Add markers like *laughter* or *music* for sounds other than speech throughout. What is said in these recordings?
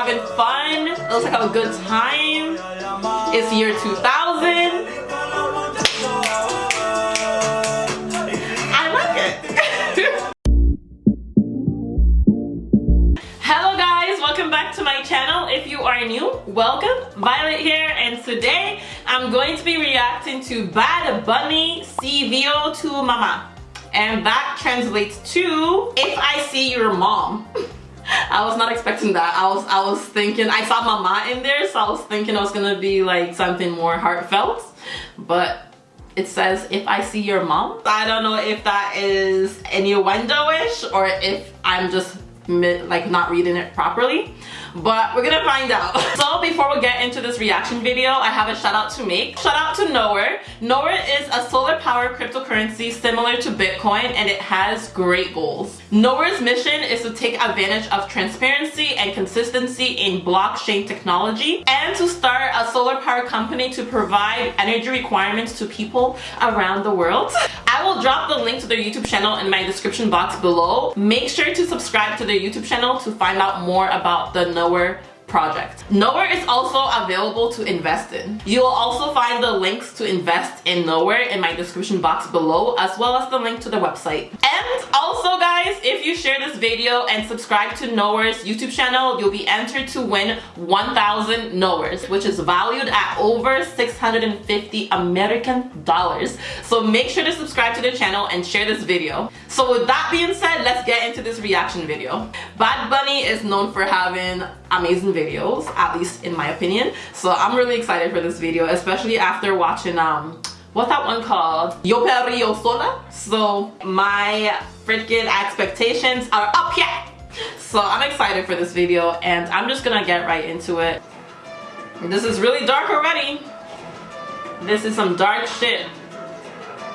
having fun. It looks like a good time. It's year 2000. I like it. *laughs* Hello guys, welcome back to my channel. If you are new, welcome. Violet here and today I'm going to be reacting to Bad Bunny Si Veo a Tu Mamá. And that translates to If I See Your Mom. *laughs* *laughs* I was not expecting that. I was I was thinking I saw mama in there, so I was thinking it was gonna be like something more heartfelt. But it says if I see your mom. I don't know if that is innuendo-ish or if I'm just like not reading it properly but we're gonna find out. *laughs* So before we get into this reaction video, I have a shout out to make. Shout out to Nowhere. Nowhere is a solar powered cryptocurrency similar to Bitcoin and it has great goals. Nowhere's mission is to take advantage of transparency and consistency in blockchain technology and to start a solar power company to provide energy requirements to people around the world. I will drop the link to their YouTube channel in my description box below. Make sure to subscribe to their YouTube channel to find out more about the Nowhere project. Nowhere is also available to invest in. You will also find the links to invest in Nowhere in my description box below as well as the link to the website. And also guys, if you share this video and subscribe to Nowhere's YouTube channel, you'll be entered to win 1000 Nowheres, which is valued at over 650 American dollars. So make sure to subscribe to the channel and share this video. So with that being said, let's get into this reaction video. Bad Bunny is known for having amazing videos, at least in my opinion. So I'm really excited for this video, especially after watching um what's that one called? Yo Perreo Sola. So my freaking expectations are up here. So I'm excited for this video and I'm just gonna get right into it. This is really dark already. This is some dark shit.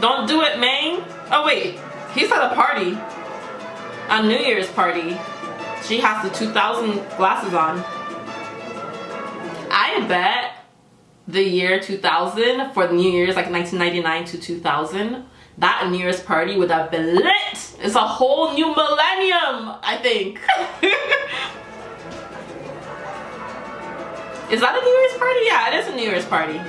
Don't do it, man. Oh wait, he's at a party. A New Year's party. She has the 2000 glasses on. I bet the year 2000 for the New Year's, like 1999 to 2000, that New Year's party would have been lit. It's a whole new millennium, I think. *laughs* is that a New Year's party? Yeah, it is a New Year's party.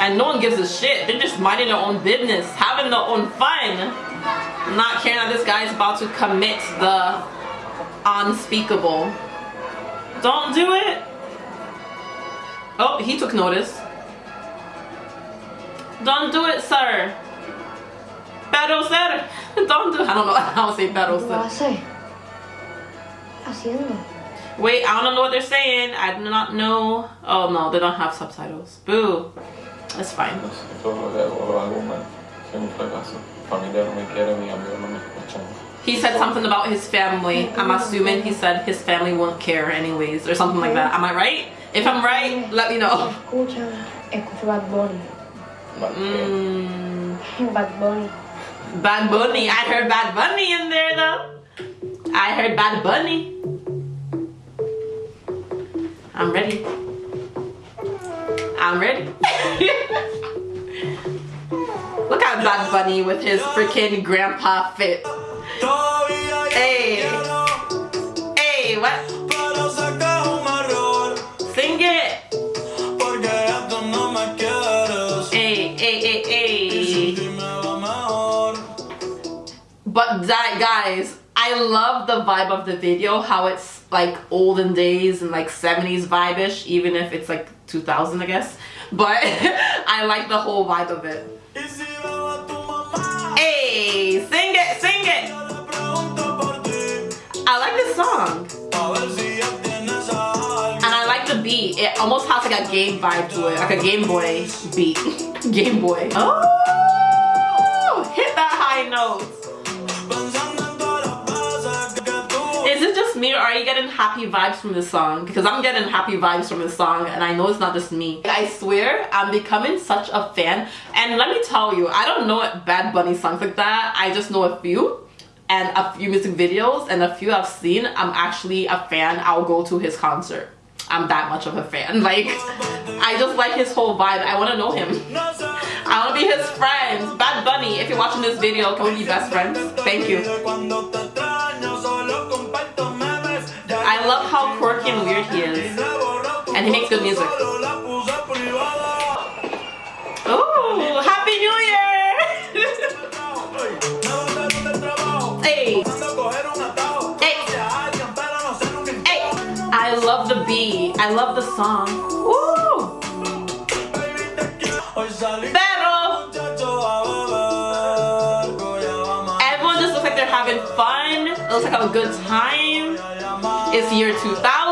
And no one gives a shit. They're just minding their own business, having their own fun. Not caring that this guy is about to commit the unspeakable. Don't do it. Oh, he took notice. Don't do it, sir. Pero sir. *laughs* Don't do I don't know how to say pero sir. Haciendo. Wait, I don't know what they're saying. I do not know. Oh no, they don't have subtitles. Boo. That's fine. He said something about his family. I'm assuming he said his family won't care anyways or something like that. Am I right? If I'm right, let me know. Escucha, escucha Bad Bunny. Mm, Bad Bunny. Bad Bunny. I heard Bad Bunny in there though. I heard Bad Bunny. I'm ready. I'm ready. *laughs* Look at Bad Bunny with his freaking grandpa fit. Hey. Hey, what? Sing it. Hey, hey, hey, hey. But that, guys, I love the vibe of the video, how it's like olden days and like 70s vibe-ish, even if it's like 2000, I guess. But *laughs* I like the whole vibe of it. Song. And I like the beat. It almost has like a game vibe to it, like a Game Boy beat. *laughs* game Boy. Oh, hit that high note. Is it just me or are you getting happy vibes from this song? Because I'm getting happy vibes from this song and I know it's not just me. I swear I'm becoming such a fan and let me tell you, I don't know Bad Bunny songs like that. I just know a few and a few music videos and a few I've seen. I'm actually a fan. I'll go to his concert. I'm that much of a fan. *laughs* Like, I just like his whole vibe. I want to know him. *laughs* I want to be his friend. Bad Bunny, if you're watching this video, can we be best friends? Thank you. I love how quirky and weird he is. And he makes good music. Hey. I love the beat. I love the song. Woo! Pero everyone just looks like they're having fun. It looks like have a good time. It's year 2000.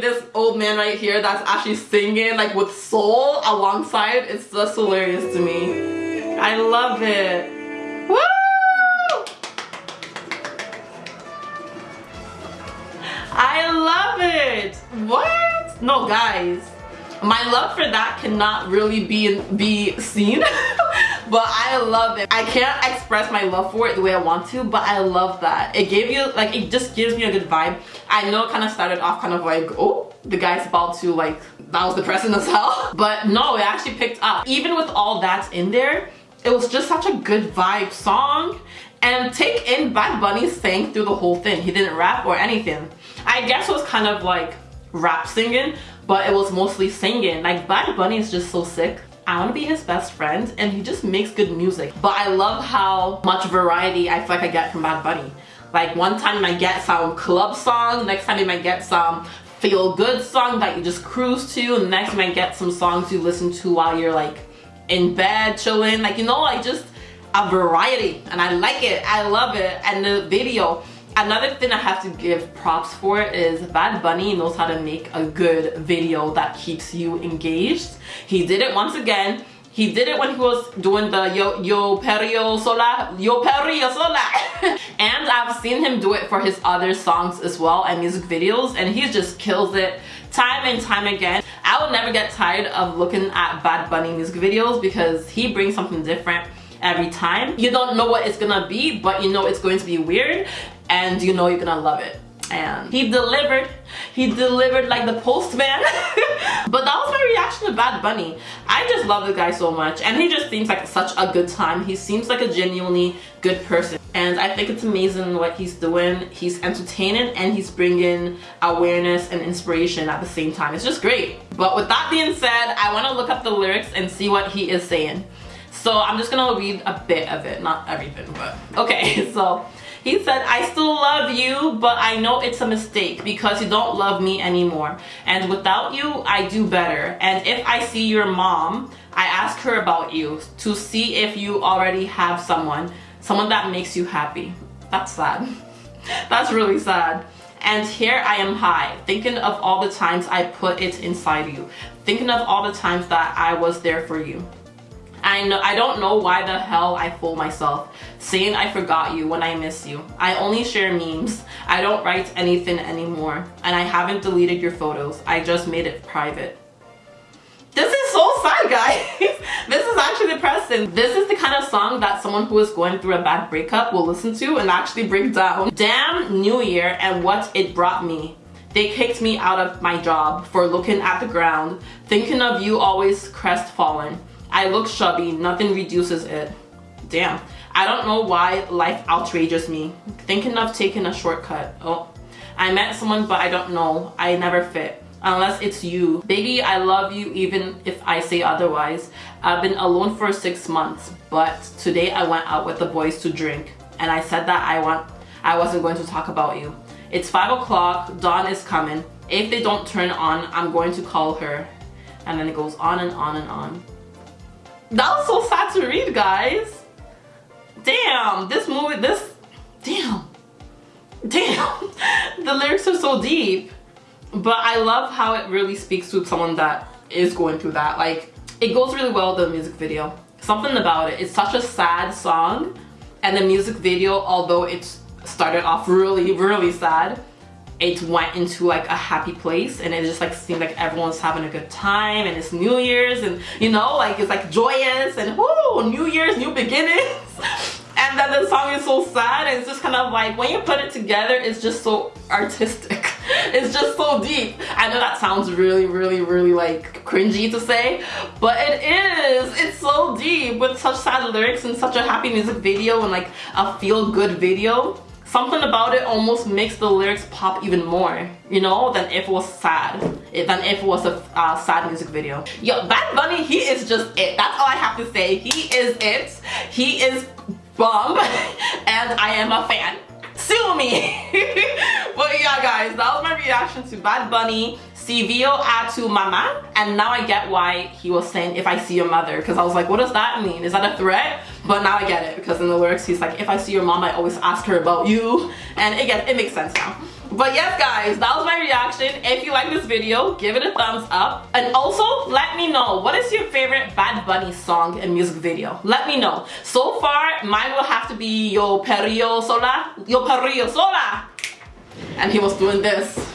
This old man right here that's actually singing like with soul alongside. It's just hilarious to me. I love it. Woo! I love it. What? No, guys. My love for that cannot really be be seen. *laughs* but I love it. I can't express my love for it the way I want to, but I love that. It gave you, like, it just gives me a good vibe. I know it kind of started off kind of like, oh, the guy's about to like, that was depressing as hell. *laughs* But no, it actually picked up. Even with all that's in there, it was just such a good vibe song. And take in Bad Bunny sang through the whole thing. He didn't rap or anything. I guess it was kind of like rap singing, but it was mostly singing. Like Bad Bunny is just so sick. I want to be his best friend and he just makes good music. But I love how much variety I feel like I get from Bad Bunny. Like one time might get some club song, next time you might get some feel good song that you just cruise to, and next you might get some songs you listen to while you're like in bed chilling. Like you know like just a variety and I like it. I love it. And the video Another thing I have to give props for is Bad Bunny knows how to make a good video that keeps you engaged. He did it once again. He did it when he was doing the Yo Yo Perreo Sola, Yo Perreo Sola. *laughs* and I've seen him do it for his other songs as well and music videos and he just kills it time and time again. I will never get tired of looking at Bad Bunny music videos because he brings something different every time. You don't know what it's gonna be, but you know it's going to be weird and you know you're gonna love it. And he delivered he delivered like the postman. *laughs* But that was my reaction to Bad Bunny. I just love the guy so much and he just seems like such a good time. He seems like a genuinely good person. And I think it's amazing what he's doing. He's entertaining and he's bringing awareness and inspiration at the same time. It's just great. But with that being said I want to look up the lyrics and see what he is saying. So I'm just gonna read a bit of it. Not everything but okay *laughs* so he said, I still love you, but I know it's a mistake because you don't love me anymore. And without you, I do better. And if I see your mom, I ask her about you to see if you already have someone, someone that makes you happy. That's sad. *laughs* That's really sad. And here I am high, thinking of all the times I put it inside you, thinking of all the times that I was there for you. I know I don't know why the hell I fool myself saying I forgot you when I miss you. I only share memes. I don't write anything anymore. And I haven't deleted your photos. I just made it private. This is so sad guys. *laughs* this is actually depressing. This is the kind of song that someone who is going through a bad breakup will listen to and actually break down. Damn New Year and what it brought me. They kicked me out of my job for looking at the ground, thinking of you always crestfallen. I look chubby, nothing reduces it. Damn. I don't know why life outrages me. Thinking of taking a shortcut. Oh. I met someone but I don't know. I never fit. Unless it's you. Baby, I love you even if I say otherwise. I've been alone for six months, but today I went out with the boys to drink. And I said that I want I wasn't going to talk about you. It's 5 o'clock, Dawn is coming. If they don't turn on, I'm going to call her. And then it goes on and on and on. That was so sad to read, guys. Damn, this movie, this, damn, damn. *laughs* the lyrics are so deep. But I love how it really speaks to someone that is going through that. Like, it goes really well with the music video. Something about it. It's such a sad song. And the music video, although it started off really, really sad, it went into like a happy place and it just like seemed like everyone's having a good time and it's New Year's and you know like it's like joyous and whoo New Year's new beginnings. *laughs* And then the song is so sad and it's just kind of like when you put it together it's just so artistic. *laughs* It's just so deep. I know that sounds really really really like cringy to say but it is. It's so deep with such sad lyrics and such a happy music video and like a feel-good video something about it almost makes the lyrics pop even more, you know, than if it was sad, than if it was a uh, sad music video. Yo, Bad Bunny, he is just it. That's all I have to say. He is it. He is bomb, *laughs* and I am a fan. Sue me! *laughs* but yeah, guys, that was my reaction to Bad Bunny Si Veo a Tu Mamá and now I get why he was saying if I see your mother because I was like what does that mean? Is that a threat? But now I get it because in the lyrics he's like if I see your mom I always ask her about you. And gets it makes sense now. But yes guys that was my reaction. If you like this video give it a thumbs up. And also let me know what is your favorite Bad Bunny song and music video? Let me know. So far mine will have to be Yo Perrillo Sola Yo Perrillo Sola. And he was doing this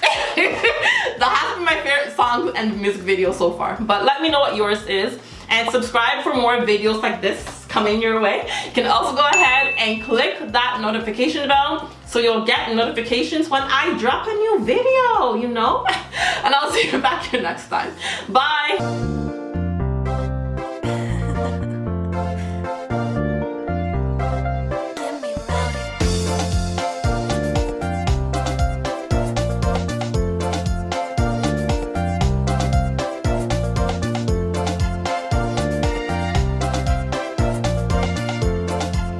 that has been my favorite song and music video so far. But let me know what yours is. And subscribe for more videos like this coming your way. You can also go ahead and click that notification bell so you'll get notifications when I drop a new video, you know? *laughs* And I'll see you back here next time. Bye!